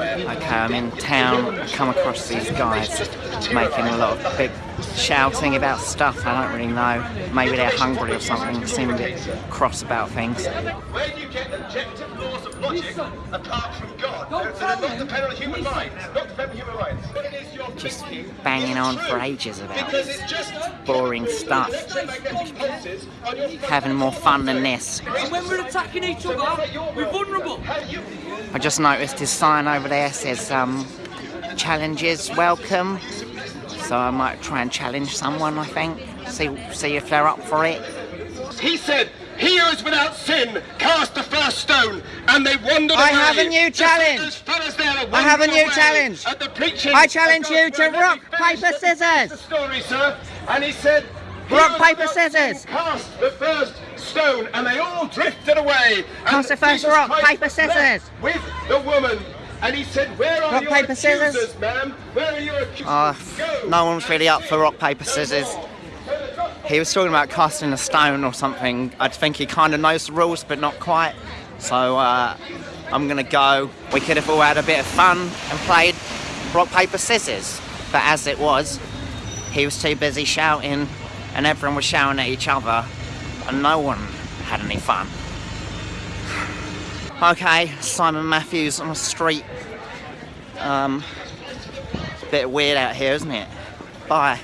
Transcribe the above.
Okay, I'm in town, come across these guys making a lot of big shouting about stuff, I don't really know. Maybe they're hungry or something, seem a bit cross about things. Where do you get objective laws of logic apart from God? That are not dependent on human minds. Not dependent on human minds. But it is your Just banging on for ages about Because this. it's just Boring stuff. electromagnetic pulses on your Having more fun than this. And when we're attacking each other, we're vulnerable. I just noticed his sign over there says um, challenges welcome. So I might try and challenge someone, I think. See, see if they're up for it. He said, he who is without sin cast the first stone, and they wandered I away. have a new challenge. those fellas there are I have a new challenge. I challenge you to rock, Let me finish paper, scissors. the story, sir. And he said, Rock, paper, scissors. Cast the first stone, and they all drifted away. Cast the first Jesus rock, Christ paper, scissors. With the woman. And he said, Where are Rock, your paper, scissors. accusers, ma'am? Where are your accusers? Uh, no one's really up for rock, paper, scissors. He was talking about casting a stone or something. I think he kind of knows the rules, but not quite. So uh, I'm gonna go. We could have all had a bit of fun and played rock, paper, scissors. But as it was, he was too busy shouting, and everyone was shouting at each other, and no one had any fun. Okay, Simon Matthews on the street. Um, bit weird out here, isn't it? Bye.